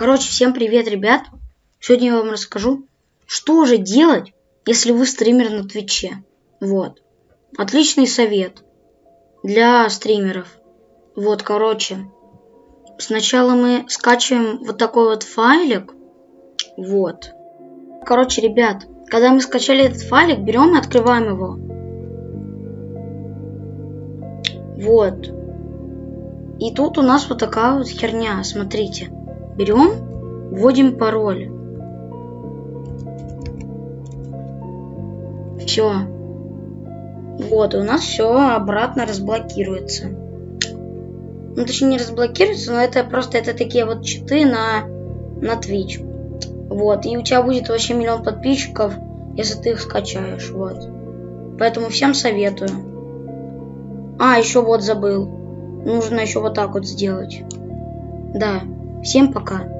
Короче, всем привет, ребят. Сегодня я вам расскажу, что же делать, если вы стример на Твиче. Вот. Отличный совет для стримеров. Вот, короче. Сначала мы скачиваем вот такой вот файлик. Вот. Короче, ребят, когда мы скачали этот файлик, берем и открываем его. Вот. И тут у нас вот такая вот херня, смотрите. Берем, вводим пароль. Все. Вот, у нас все обратно разблокируется. Ну, точнее, не разблокируется, но это просто это такие вот читы на, на Twitch. Вот, и у тебя будет вообще миллион подписчиков, если ты их скачаешь, вот. Поэтому всем советую. А, еще вот забыл. Нужно еще вот так вот сделать. Да. Всем пока.